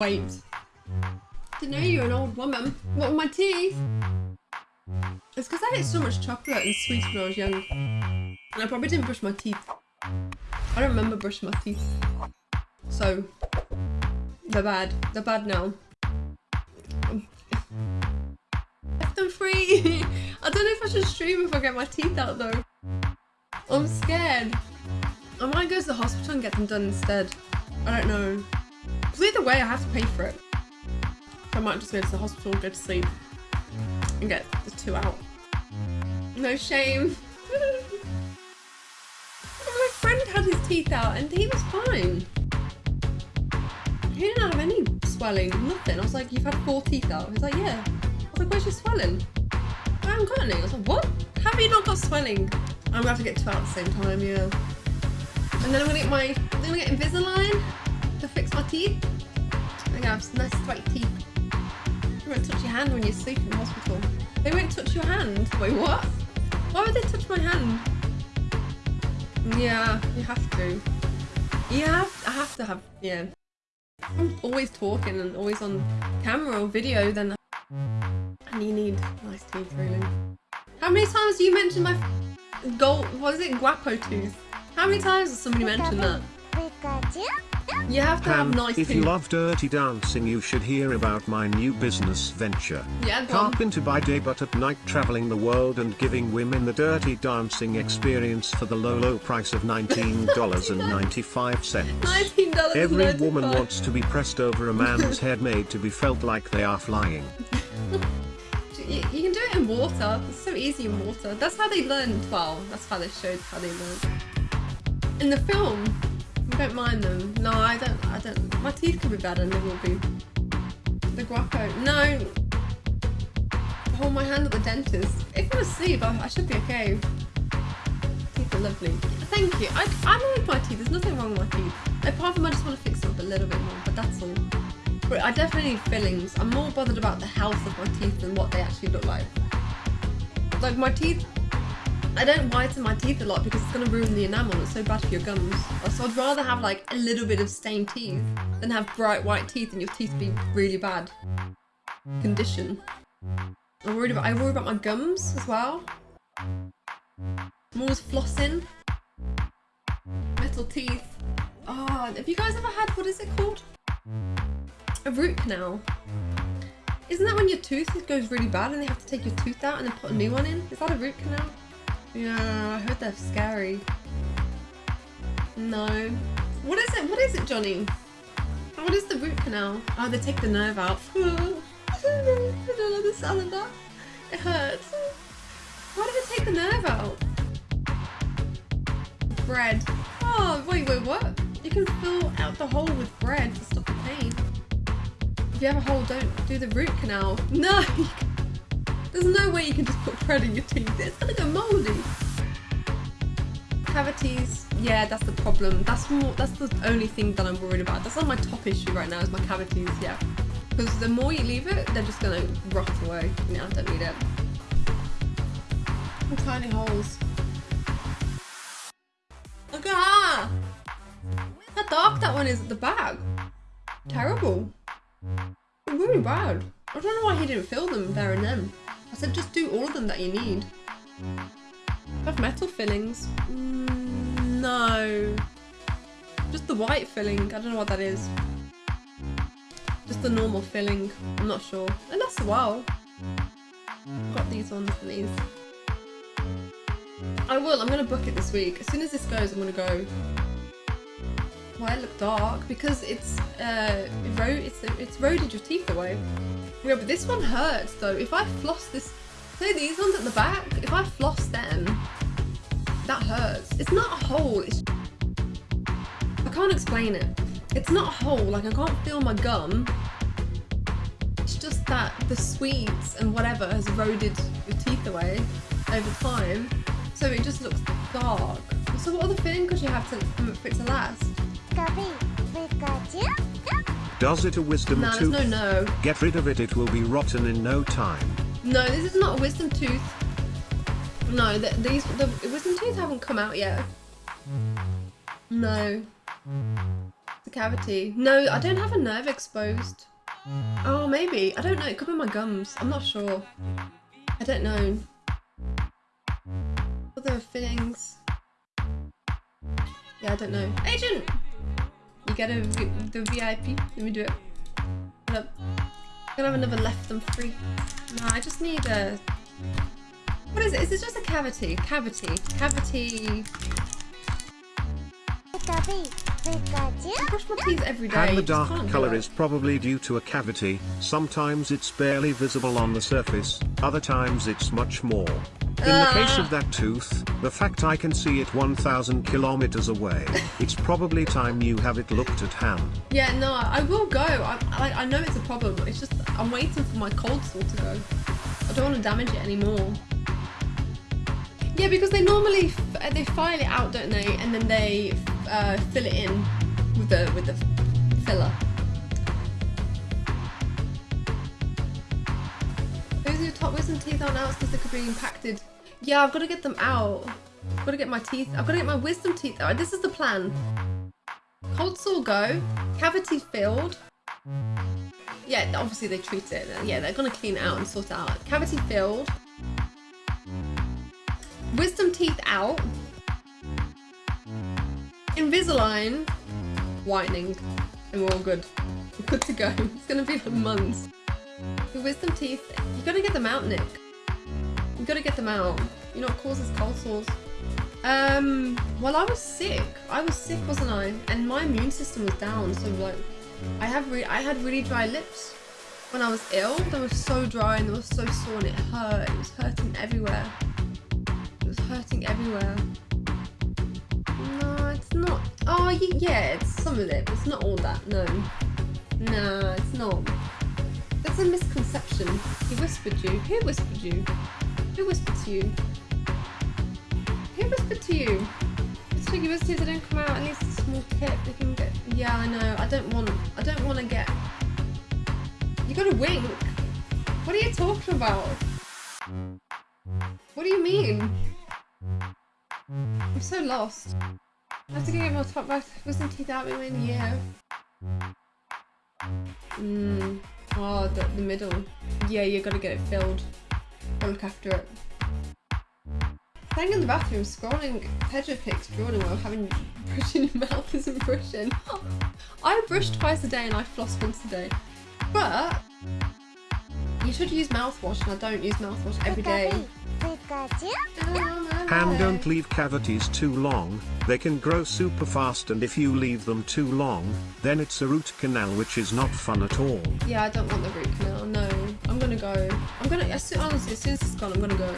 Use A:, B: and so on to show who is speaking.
A: Wait. Didn't know you were an old woman. What with my teeth? It's because I ate so much chocolate and sweets when I was young. And I probably didn't brush my teeth. I don't remember brushing my teeth. So, they're bad. They're bad now. Left them free! I don't know if I should stream if I get my teeth out though. I'm scared. I might go to the hospital and get them done instead. I don't know. Because either way, I have to pay for it. I might just go to the hospital, go to sleep, and get the two out. No shame. My friend had his teeth out and he was fine. He didn't have any swelling, nothing. I was like, you've had four teeth out. He's like, yeah. I was like, where's your swelling? I haven't got any. I was like, what? Have you not got swelling? I'm gonna have to get two out at the same time, yeah. And then I'm gonna get my, I'm gonna get Invisalign to fix my teeth. Gonna have nice straight teeth. They won't touch your hand when you sleep in the hospital. They won't touch your hand. Wait, what? Why would they touch my hand? Yeah, you have to. Yeah, I have to have, yeah. I'm always talking and always on camera or video, then and you need nice teeth, really. How many times do you mention my gold, what is it, guapo tooth? How many times has somebody mentioned that? You have to have nice
B: if you love dirty dancing you should hear about my new business venture.
A: Yeah.
B: Carpenter by day but at night traveling the world and giving women the dirty dancing experience for the low low price of $19.95.
A: $19
B: Every woman wants to be pressed over a man's head made to be felt like they are flying.
A: You, you can do it in water. It's so easy in water. That's how they learned. Well, that's how they showed how they learned. In the film, I don't mind them. No, I don't. I don't. My teeth could be bad, and they will be. The guapo. No. Hold my hand at the dentist. If I'm asleep, I, I should be okay. Teeth are lovely. Thank you. I, I like my teeth. There's nothing wrong with my teeth. Apart from I just want to fix them up a little bit more, but that's all. But I definitely need fillings. I'm more bothered about the health of my teeth than what they actually look like. Like my teeth, I don't whiten my teeth a lot because it's going to ruin the enamel. It's so bad for your gums. So I'd rather have like a little bit of stained teeth than have bright white teeth and your teeth be really bad condition. I'm worried about, I worry about my gums as well. I'm always flossing. Metal teeth. Oh, have you guys ever had, what is it called? A root canal. Isn't that when your tooth goes really bad and they have to take your tooth out and then put a new one in? Is that a root canal? Yeah, I heard they're scary. No. What is it? What is it, Johnny? Oh, what is the root canal? Oh, they take the nerve out. I don't know the sound of that. It hurts. Why do they take the nerve out? Bread. Oh, wait, wait, what? You can fill out the hole with bread to stop the pain. If you have a hole, don't do the root canal. No! There's no way you can just put bread in your teeth. It's gonna go moldy. Cavities. Yeah, that's the problem. That's more. That's the only thing that I'm worried about. That's not my top issue right now. Is my cavities. Yeah, because the more you leave it, they're just gonna rot away. Yeah, I don't need it. And tiny holes. Look at that! How dark that one is at the back. Terrible. Really bad. I don't know why he didn't fill them there and then. I said just do all of them that you need. Have metal fillings? Mm, no. Just the white filling. I don't know what that is. Just the normal filling. I'm not sure. It lasts a while. Got these ones and these. I will. I'm going to book it this week. As soon as this goes, I'm going to go. Why it look dark? Because it's uh, ro it's it's your teeth away. Yeah, but this one hurts though. If I floss this, say these ones at the back, if I floss them, that hurts. It's not a hole. It's I can't explain it. It's not a hole. Like I can't feel my gum. It's just that the sweets and whatever has eroded your teeth away over time, so it just looks dark. So what other filling could you have to um, for it to last?
B: Does it a wisdom
A: there's
B: tooth?
A: no no.
B: Get rid of it it will be rotten in no time.
A: No, this is not a wisdom tooth. No, the, these the wisdom teeth haven't come out yet. No. The cavity. No, I don't have a nerve exposed. Oh, maybe. I don't know. It could be my gums. I'm not sure. I don't know. Other fillings. Yeah, I don't know. Agent! You get a, the VIP. Let me do it. Hold up. I'm gonna have another left them free. No, I just need a... What is it? Is it just a cavity? Cavity. Cavity. I brush my teeth every day.
B: And the dark color is probably due to a cavity, sometimes it's barely visible on the surface, other times it's much more. In the case
A: Ah.
B: of that tooth, the fact I can see it 1000 kilometers away, it's probably time you have it looked at hand.
A: Yeah, no, I will go. I, I, I know it's a problem. It's just I'm waiting for my cold sore to go. I don't want to damage it anymore. Yeah, because they normally f- they file it out, don't they? And then they uh, fill it in with the with the filler. Wisdom teeth aren't out because they could be impacted. Yeah, I've got to get them out. I've got to get my teeth. I've got to get my wisdom teeth out. This is the plan. Cold sore go, cavity filled. Yeah, obviously they treat it. Yeah, they're gonna clean it out and sort it out. Cavity filled. Wisdom teeth out. Invisalign. Whitening. And we're all good. We're good to go. It's gonna be like months. Your wisdom teeth, you gotta get them out, Nick. You gotta get them out. You know what causes cold sores? Um, well, I was sick. I was sick, wasn't I? And my immune system was down, so like, I have re- I had really dry lips when I was ill. They were so dry and they were so sore and it hurt. It was hurting everywhere. It was hurting everywhere. No, it's not. Oh, yeah, it's some of it, but it's not all that. No, nah, it's not. A misconception. He whispered you. Who whispered you? Who whispered to you? Who whispered to you? It's you they don't come out. At least a small tip. They can get. Yeah, I know. I don't want. I don't want to get. You got to wink. What are you talking about? What do you mean? I'm so lost. I have to get my top back wisdom teeth out in a year. Mm. Oh, the, the middle. Yeah, you gotta get it filled. Gotta look after it. Staying in the bathroom, scrolling Pedro pics, drawing while having brushing your mouth isn't brushing. I brush twice a day and I floss once a day. But you should use mouthwash and I don't use mouthwash every day.
B: And don't leave cavities too long, they can grow super fast and if you leave them too long, then it's a root canal which is not fun at all.
A: Yeah, I don't want the root canal. No, I'm gonna go. I'm gonna. As soon, honestly, as soon as it's gone, I'm gonna go.